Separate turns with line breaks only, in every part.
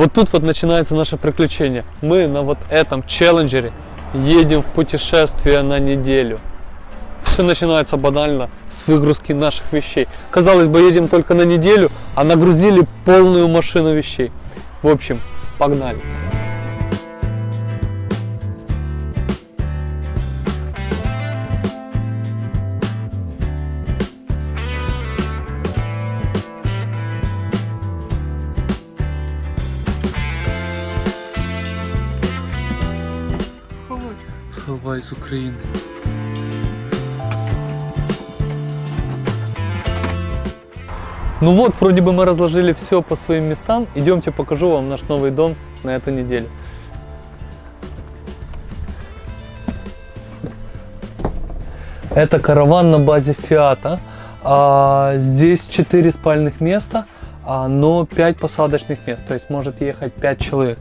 Вот тут вот начинается наше приключение. Мы на вот этом челленджере едем в путешествие на неделю. Все начинается банально с выгрузки наших вещей. Казалось бы, едем только на неделю, а нагрузили полную машину вещей. В общем, погнали. Хавай из Украины. Ну вот, вроде бы мы разложили все по своим местам. Идемте покажу вам наш новый дом на эту неделю. Это караван на базе Фиата. А, здесь 4 спальных места, а, но 5 посадочных мест. То есть может ехать 5 человек.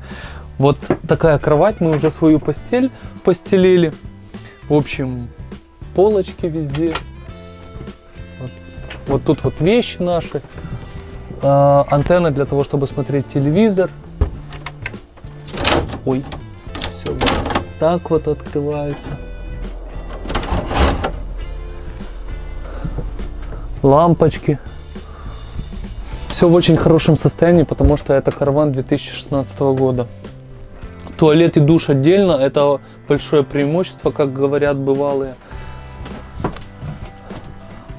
Вот такая кровать, мы уже свою постель постелили. В общем, полочки везде. Вот, вот тут вот вещи наши. А, антенна для того, чтобы смотреть телевизор. Ой, все вот так вот открывается. Лампочки. Все в очень хорошем состоянии, потому что это караван 2016 года. Туалет и душ отдельно, это большое преимущество, как говорят бывалые.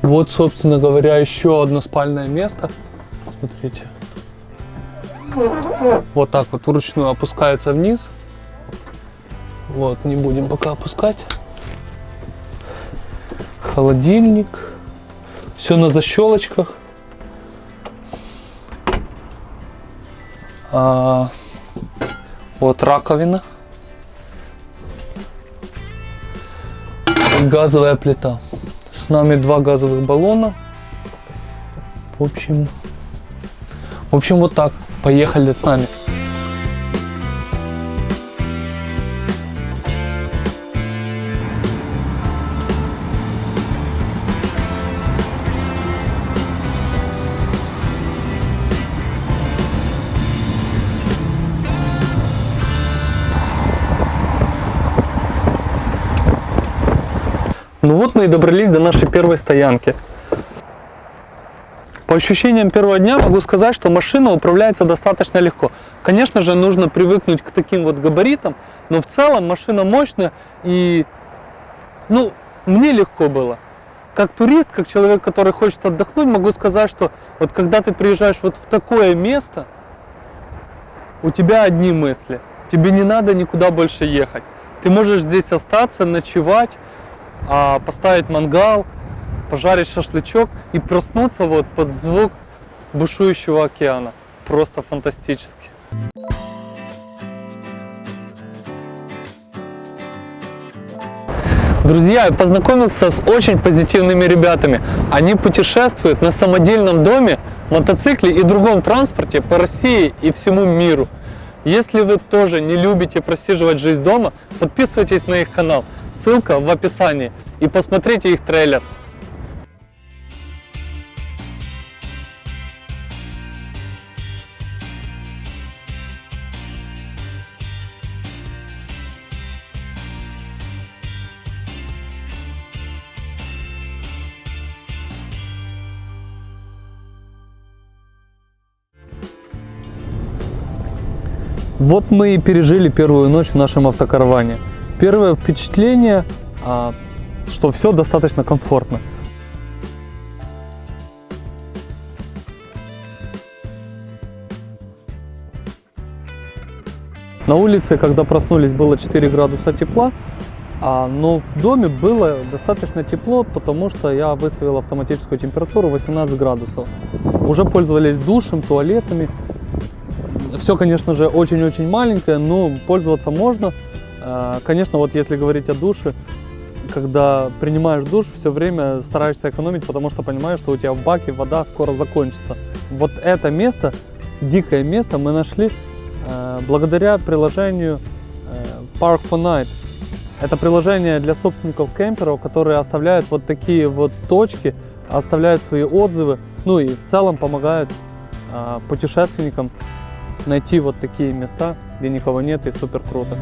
Вот, собственно говоря, еще одно спальное место. Смотрите. Вот так вот вручную опускается вниз. Вот, не будем пока опускать. Холодильник. Все на защелочках. А, вот раковина. Газовая плита. С нами два газовых баллона. В общем, в общем, вот так. Поехали с нами. Ну вот мы и добрались до нашей первой стоянки. По ощущениям первого дня могу сказать, что машина управляется достаточно легко. Конечно же, нужно привыкнуть к таким вот габаритам, но в целом машина мощная и, ну, мне легко было. Как турист, как человек, который хочет отдохнуть, могу сказать, что вот когда ты приезжаешь вот в такое место, у тебя одни мысли. Тебе не надо никуда больше ехать. Ты можешь здесь остаться, ночевать, поставить мангал, пожарить шашлычок и проснуться вот под звук бушующего океана. Просто фантастически. Друзья, я познакомился с очень позитивными ребятами. Они путешествуют на самодельном доме, мотоцикле и другом транспорте по России и всему миру. Если вы тоже не любите просиживать жизнь дома, подписывайтесь на их канал. Ссылка в описании. И посмотрите их трейлер. Вот мы и пережили первую ночь в нашем автокараване. Первое впечатление, а, что все достаточно комфортно. На улице, когда проснулись, было 4 градуса тепла, а, но в доме было достаточно тепло, потому что я выставил автоматическую температуру 18 градусов. Уже пользовались душем, туалетами. Все, конечно же, очень-очень маленькое, но пользоваться можно. А, конечно, вот если говорить о душе, когда принимаешь душ, все время стараешься экономить, потому что понимаешь, что у тебя в баке вода скоро закончится. Вот это место, дикое место, мы нашли э, благодаря приложению э, Park for Night. Это приложение для собственников кемперов, которые оставляют вот такие вот точки, оставляют свои отзывы, ну и в целом помогают э, путешественникам найти вот такие места, где никого нет и супер круто.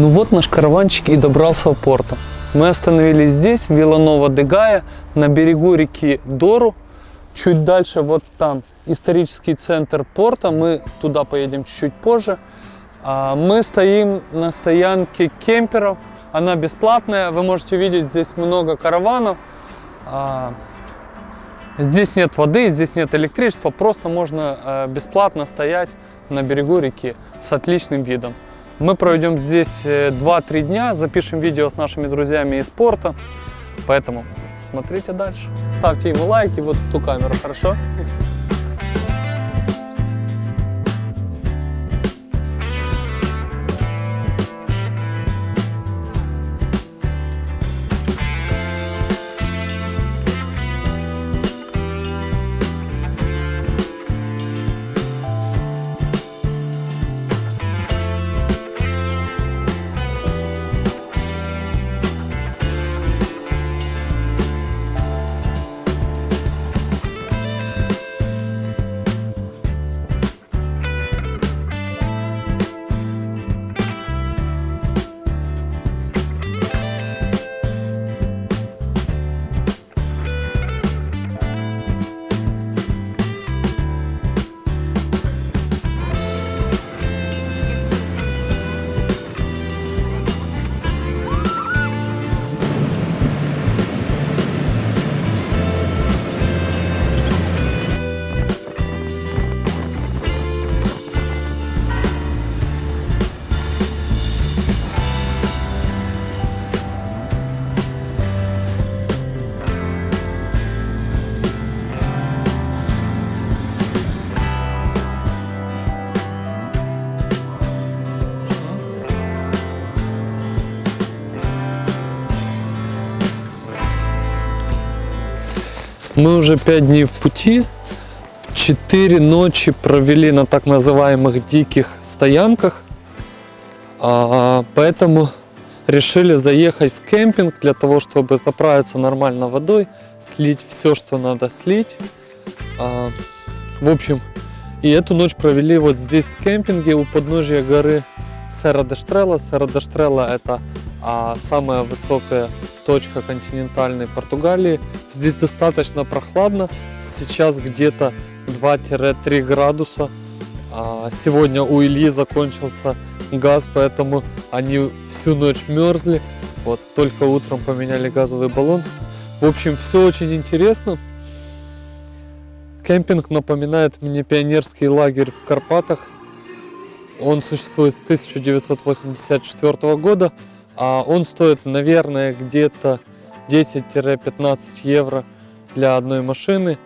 Ну вот наш караванчик и добрался в порту. Мы остановились здесь, Виланова де Гая, на берегу реки Дору. Чуть дальше, вот там, исторический центр порта. Мы туда поедем чуть-чуть позже. А, Мы стоим на стоянке кемперов. Она бесплатная. Вы можете видеть здесь много караванов. А, Здесь нет воды, здесь нет электричества. Просто можно э, бесплатно стоять на берегу реки с отличным видом. Мы проведем здесь э, 2-3 дня, запишем видео с нашими друзьями из порта. Поэтому смотрите дальше. Ставьте ему лайки вот в ту камеру, хорошо? Мы уже 5 дней в пути. 4 ночи провели на так называемых диких стоянках. А, поэтому решили заехать в кемпинг для того, чтобы заправиться нормально водой, слить все, что надо слить. А, в общем, и эту ночь провели вот здесь в кемпинге у подножия горы Сера де Штрелла. Сера де Штрелла это а, самая высокая точка континентальной Португалии. Здесь достаточно прохладно, сейчас где-то 2-3 градуса. А, сегодня у Ильи закончился газ, поэтому они всю ночь мерзли. Вот только утром поменяли газовый баллон. В общем, все очень интересно. Кемпинг напоминает мне пионерский лагерь в Карпатах. Он существует с 1984 года. А он стоит, наверное, где-то 10-15 евро для одной машины.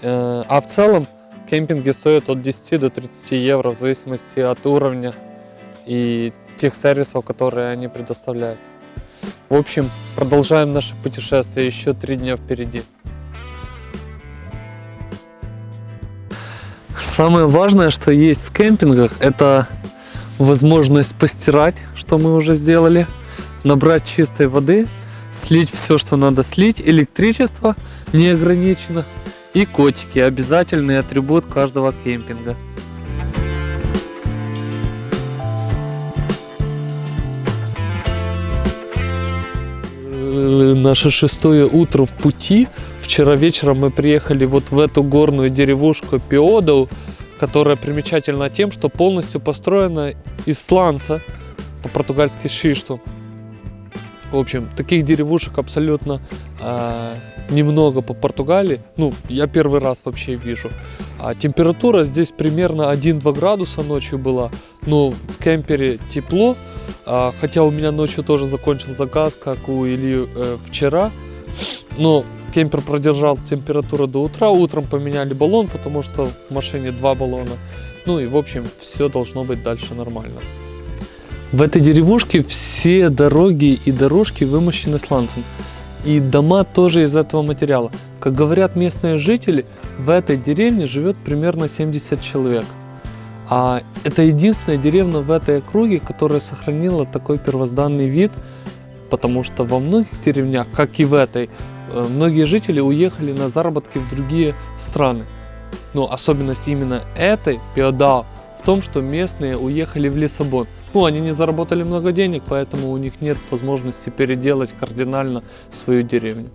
Э, А в целом кемпинги стоят от 10 до 30 евро в зависимости от уровня и тех сервисов, которые они предоставляют. В общем, продолжаем наше путешествие. Еще три дня впереди. Самое важное, что есть в кемпингах, это возможность постирать, что мы уже сделали, набрать чистой воды, слить все, что надо слить, электричество не ограничено и котики, обязательный атрибут каждого кемпинга. Э, Наше шестое утро в пути. Вчера вечером мы приехали вот в эту горную деревушку Пиодоу, которая примечательна тем, что полностью построена из сланца, по-португальски шишту.
В общем, таких деревушек абсолютно э, немного по Португалии. Ну, я первый раз вообще вижу. А температура здесь примерно 1-2 градуса ночью была. Но в кемпере тепло. А, хотя у меня ночью тоже закончился газ, как у Ильи э, вчера. Но кемпер продержал температуру до утра. Утром поменяли баллон, потому что в машине два баллона. Ну и в общем, все должно быть дальше нормально. В этой деревушке все дороги и дорожки вымощены сланцем. И дома тоже из этого материала. Как говорят местные жители, в этой деревне живет примерно 70 человек. А это единственная деревня в этой округе, которая сохранила такой первозданный вид, потому что во многих деревнях, как и в этой, многие жители уехали на заработки в другие страны. Но особенность именно этой, Пиодао, в том, что местные уехали в Лиссабон. Ну, они не заработали много денег, поэтому у них нет возможности переделать кардинально свою деревню.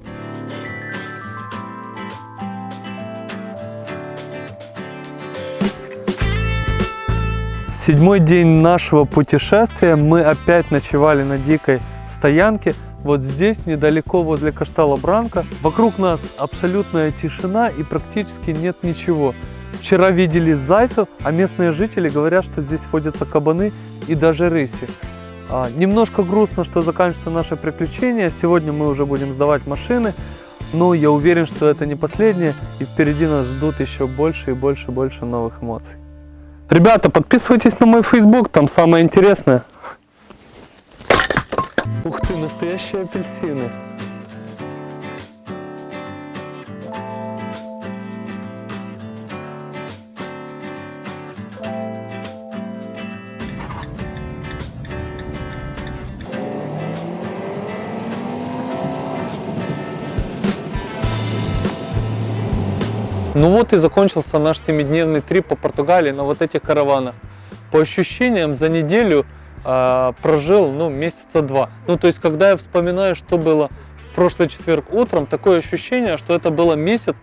Седьмой день нашего путешествия. Мы опять ночевали на дикой стоянке. Вот здесь, недалеко возле Каштала Бранка. Вокруг нас абсолютная тишина и практически нет ничего. Вчера видели зайцев, а местные жители говорят, что здесь водятся кабаны и даже рыси. А, немножко грустно, что заканчивается наше приключение. Сегодня мы уже будем сдавать машины. Но я уверен, что это не последнее. И впереди нас ждут еще больше и больше и больше новых эмоций. Ребята, подписывайтесь на мой Facebook, там самое интересное. Ух ты, настоящие апельсины. Ну вот и закончился наш семидневный трип по Португалии на вот этих караванах. По ощущениям, за неделю э, прожил, ну, месяца два. Ну, то есть, когда я вспоминаю, что было в прошлый четверг утром, такое ощущение, что это было месяц,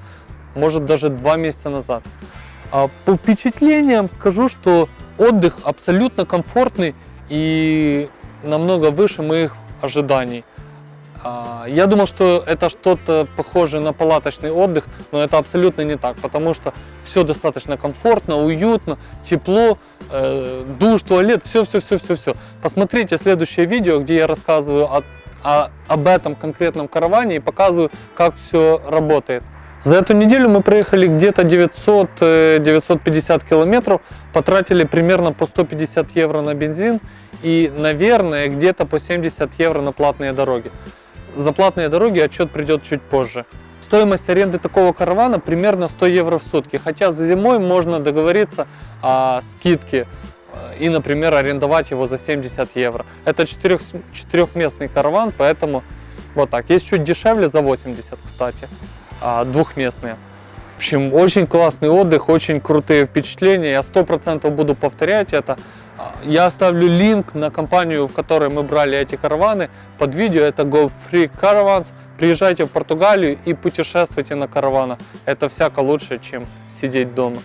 может, даже два месяца назад. А по впечатлениям скажу, что отдых абсолютно комфортный и намного выше моих ожиданий. А, я думал, что это что-то похожее на палаточный отдых, но это абсолютно не так, потому что все достаточно комфортно, уютно, тепло, э, душ, туалет, все-все-все-все-все. Посмотрите следующее видео, где я рассказываю о, о, об этом конкретном караване и показываю, как все работает. За эту неделю мы проехали где-то 900-950 э, километров, потратили примерно по 150 евро на бензин и, наверное, где-то по 70 евро на платные дороги. За платные дороги отчет придет чуть позже. Стоимость аренды такого каравана примерно 100 евро в сутки, хотя за зимой можно договориться о скидке э, и, например, арендовать его за 70 евро. Это четырех, четырехместный караван, поэтому вот так. Есть чуть дешевле за 80, кстати, а, двухместные. В общем, очень классный отдых, очень крутые впечатления. Я 100% буду повторять это. Я оставлю линк на компанию, в которой мы брали эти караваны под видео. Это Go Free Caravans. Приезжайте в Португалию и путешествуйте на караванах. Это всяко лучше, чем сидеть дома.